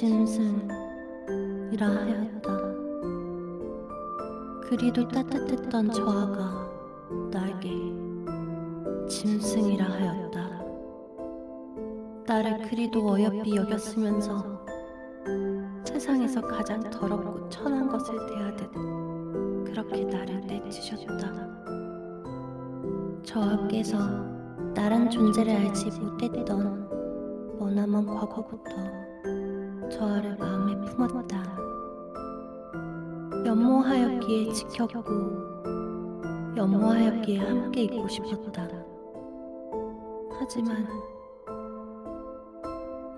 짐승이라 하였다. 그리도 따뜻했던 저 아가 나에게 짐승이라 하였다. 나를 그리도 어여삐 여겼으면서 세상에서 가장 더럽고 천한 것을 대하듯 그렇게 나를 내치셨다. 저 아께서 나란 존재를 알지 못했던 머나먼 과거부터 저 아를 마음에 품었다. 연모하였기에 지켰고 연모하였기에 함께 있고 싶었다. 하지만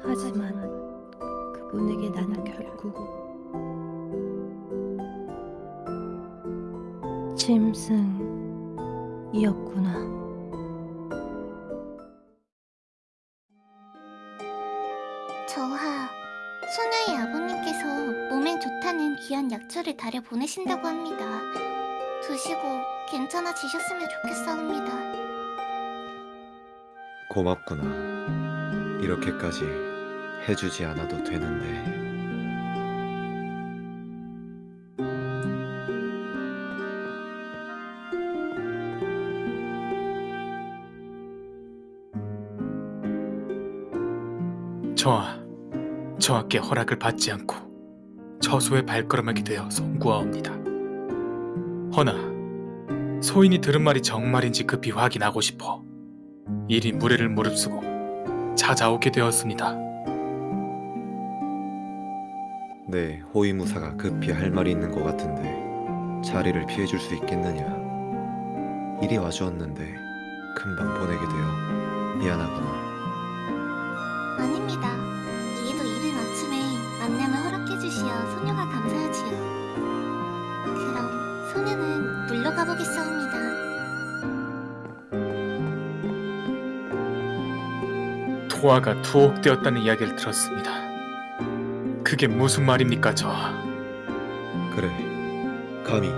하지만 그분에게 나는 결국 짐승이었구나. 소녀의 아버님께서 몸에 좋다는 귀한 약초를 달여 보내신다고 합니다. 드시고 괜찮아지셨으면 좋겠사옵니다. 고맙구나. 이렇게까지 해주지 않아도 되는데. 저하, 저하께 허락을 받지 않고 저소의 발걸음하게 되어 송구하옵니다. 허나 소인이 들은 말이 정말인지 급히 확인하고 싶어 이리 무례를 무릅쓰고 찾아오게 되었습니다. 네, 호위무사가 급히 할 말이 있는 것 같은데 자리를 피해줄 수 있겠느냐? 이리 와주었는데 금방 보내게 되어 미안하구나. 아닙니다. 만남을 허락해주시어 소녀가 감사하지요. 그럼 소녀는 물러가 보겠사옵니다. 토아가 투옥되었다는 이야기를 들었습니다. 그게 무슨 말입니까, 저하? 그래, 감히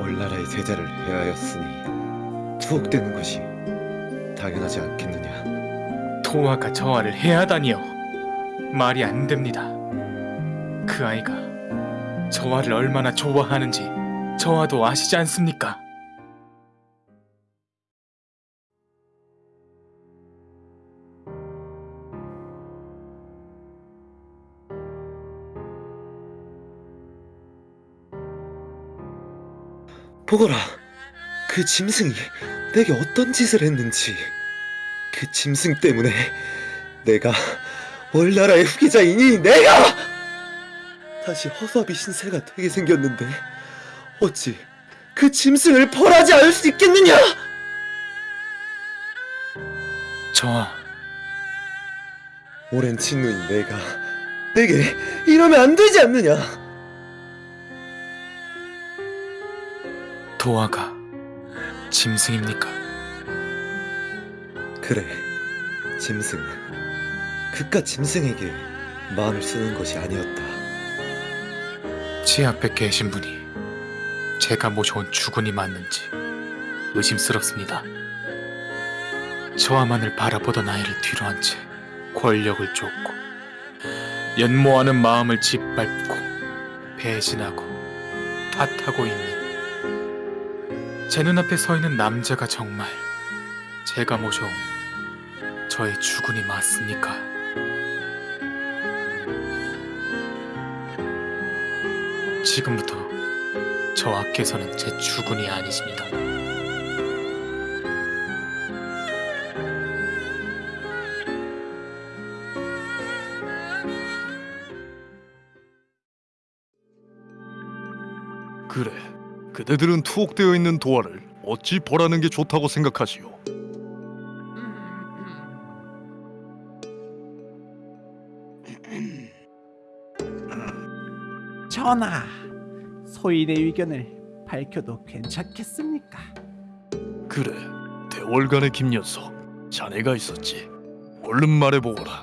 월나라의 세자를 해하였으니 투옥되는 것이 당연하지 않겠느냐? 토아가 저하를 해하다니요. 말이 안 됩니다. 그 아이가 저하를 얼마나 좋아하는지 저하도 아시지 않습니까? 보거라, 그 짐승이 내게 어떤 짓을 했는지. 그 짐승 때문에 내가 월나라의 후계자이니 내가 다시 허수아비 신세가 되게 생겼는데 어찌 그 짐승을 벌하지 않을 수 있겠느냐? 저하, 오랜 친누인 내가 내게 이러면 안 되지 않느냐? 도아가 짐승입니까? 그래, 짐승. 그깟 짐승에게 마음을 쓰는 것이 아니었다. 제 앞에 계신 분이 제가 모셔온 주군이 맞는지 의심스럽습니다. 저와만을 바라보던 아이를 뒤로 한 채 권력을 쫓고 연모하는 마음을 짓밟고 배신하고 탓하고 있는 제 눈앞에 서 있는 남자가 정말 제가 모셔온 저의 주군이 맞습니까? 지금부터 저 앞께서는 제 주군이 아니십니다. 그래, 그대들은 투옥되어 있는 도화를 어찌 벌하는 게 좋다고 생각하시오? 전하, 소인의 의견을 밝혀도 괜찮겠습니까? 그래, 대월간의 김녀석, 자네가 있었지. 얼른 말해보거라.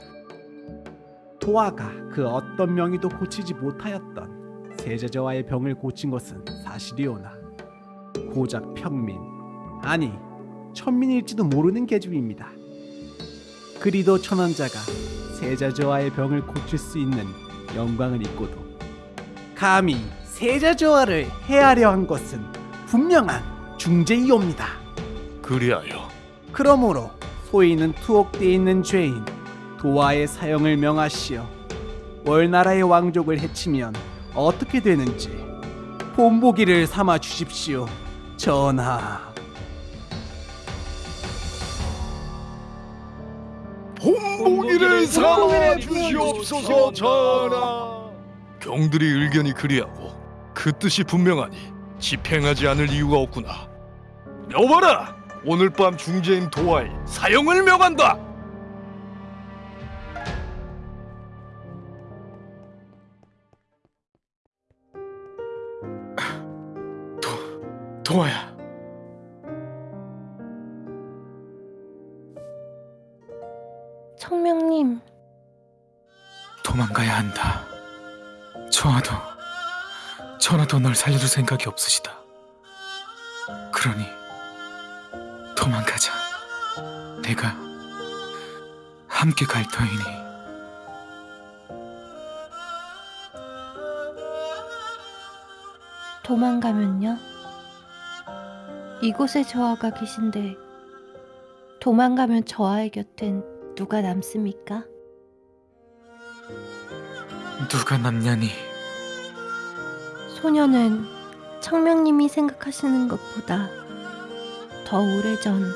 도화가 그 어떤 명의도 고치지 못하였던 세자저와의 병을 고친 것은 사실이오나 고작 평민 아니 천민일지도 모르는 계집입니다. 그리도 천원자가 세자저와의 병을 고칠 수 있는 영광을 잊고도 감히 세자조화를 해하려 한 것은 분명한 중재이옵니다. 그리하여 그러므로 소인은 투옥되어 있는 죄인 도화의 사형을 명하시어 월나라의 왕족을 해치면 어떻게 되는지 본보기를 삼아 주십시오. 전하. 본보기를 삼아 주시옵소서 전하. 경들이 의견이 그리하고 그 뜻이 분명하니 집행하지 않을 이유가 없구나. 여봐라, 오늘 밤 중재인 도화의 사형을 명한다. 도아야. 청명님, 도망가야 한다. 저와도 전하도 널 살려줄 생각이 없으시다. 그러니 도망가자. 내가 함께 갈 터이니. 도망가면요? 이곳에 저하가 계신데 도망가면 저하의 곁엔 누가 남습니까? 누가 남냐니? 소녀는 청명님이 생각하시는 것보다 더 오래전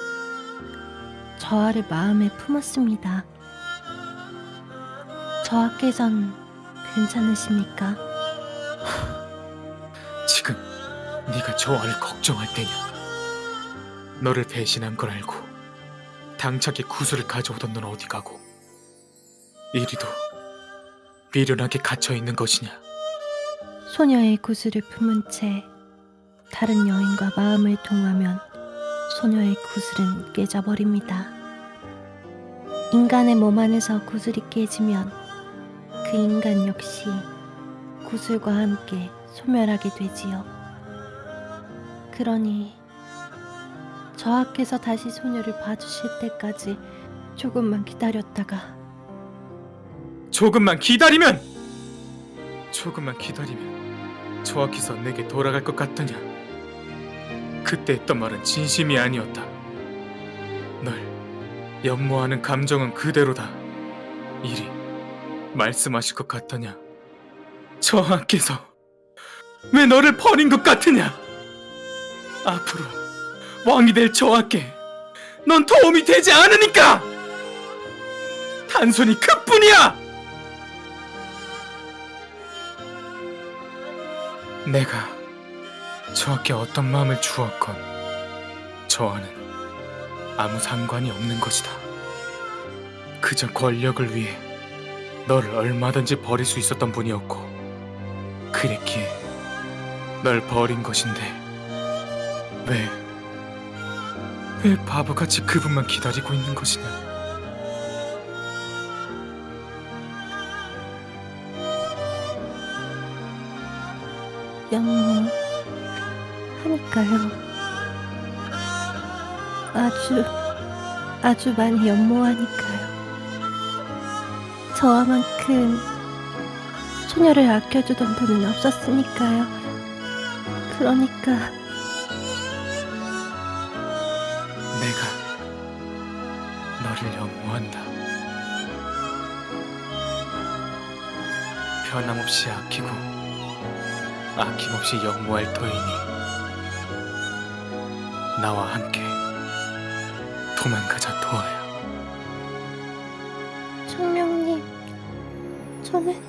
저하를 마음에 품었습니다. 저하께선 괜찮으십니까? 지금 네가 저하를 걱정할 때냐? 너를 배신한 걸 알고 당차게 구슬을 가져오던 넌 어디 가고 이리도 미련하게 갇혀 있는 것이냐? 소녀의 구슬을 품은 채 다른 여인과 마음을 통하면 소녀의 구슬은 깨져버립니다. 인간의 몸 안에서 구슬이 깨지면 그 인간 역시 구슬과 함께 소멸하게 되지요. 그러니 저하께서 다시 소녀를 봐주실 때까지 조금만 기다렸다가 조금만 기다리면 조금만 기다리면 저하께서 내게 돌아갈 것 같더냐? 그때 했던 말은 진심이 아니었다. 널 연모하는 감정은 그대로다. 이리 말씀하실 것 같더냐? 저하께서 왜 너를 버린 것 같으냐? 앞으로 왕이 될 저하께 넌 도움이 되지 않으니까! 단순히 그뿐이야 내가 저에게 어떤 마음을 주었건 저와는 아무 상관이 없는 것이다. 그저 권력을 위해 너를 얼마든지 버릴 수 있었던 분이었고 그랬기에 널 버린 것인데 왜, 왜 바보같이 그분만 기다리고 있는 것이냐? 연모 하니까요. 아주 아주 많이 연모하니까요. 저와만큼 소녀를 아껴주던 분은 없었으니까요. 그러니까 내가 너를 연모한다. 변함없이 아끼고 아낌없이 연모할 터이니 나와 함께 도망가자 도아야. 청명님, 저는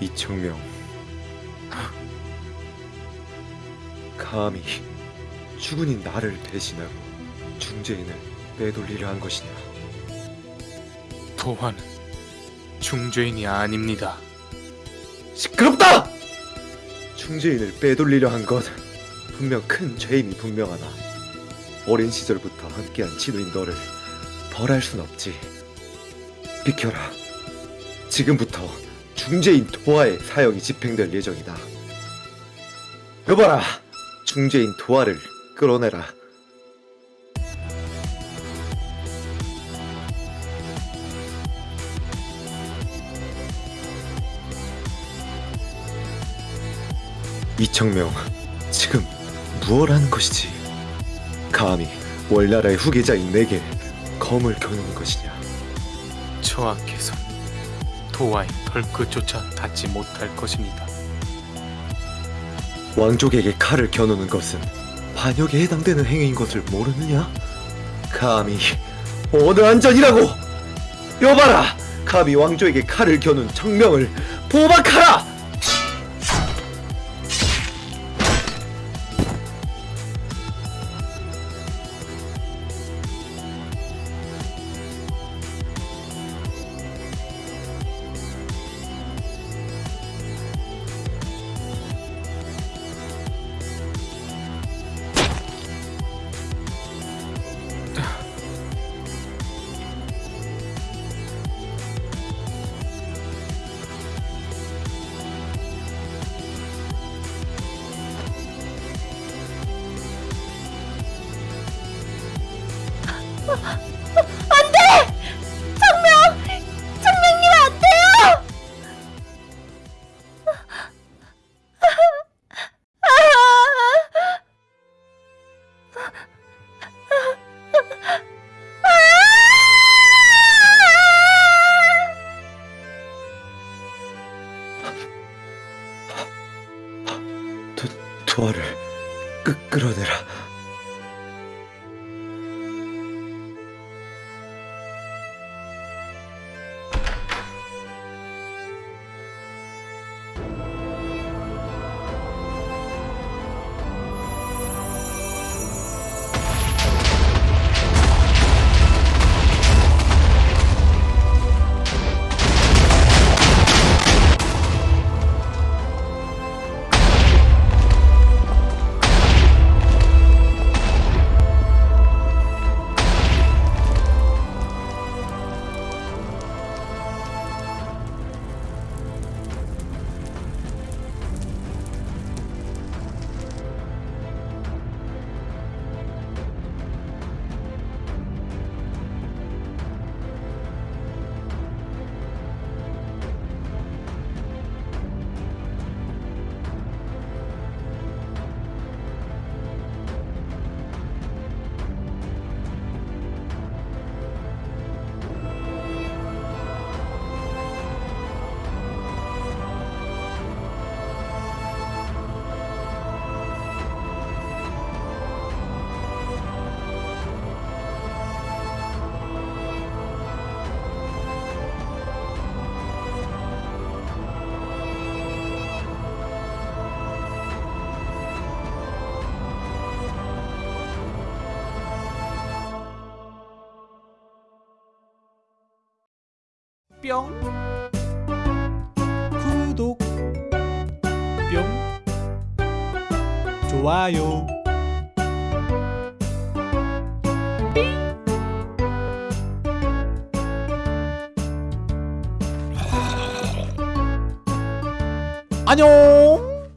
이청명 감히 죽은인 나를 배신하고 중재인을 빼돌리려 한 것이냐 도화는 중죄인이 아닙니다. 시끄럽다! 중재인을 빼돌리려 한 것 분명 큰 죄임이 분명하다 어린 시절부터 함께한 친구인 너를 벌할 순 없지 비켜라 지금부터 중재인 도하의 사형이 집행될 예정이다 여봐라 중재인 도화를 끌어내라. 이청명 지금 무얼 하는 것이지? 감히 월나라의 후계자인 내게 검을 겨누는 것이냐? 저하께서 도와의 벌끝조차 닿지 못할 것입니다. 왕족에게 칼을 겨누는 것은 반역에 해당되는 행위인 것을 모르느냐? 감히 어느 안전이라고! 여봐라! 감히 왕족에게 칼을 겨눈 청명을 포박하라! 도화를 끄, 끌어내라 뿅. 구독. 뿅. 좋아요. 안녕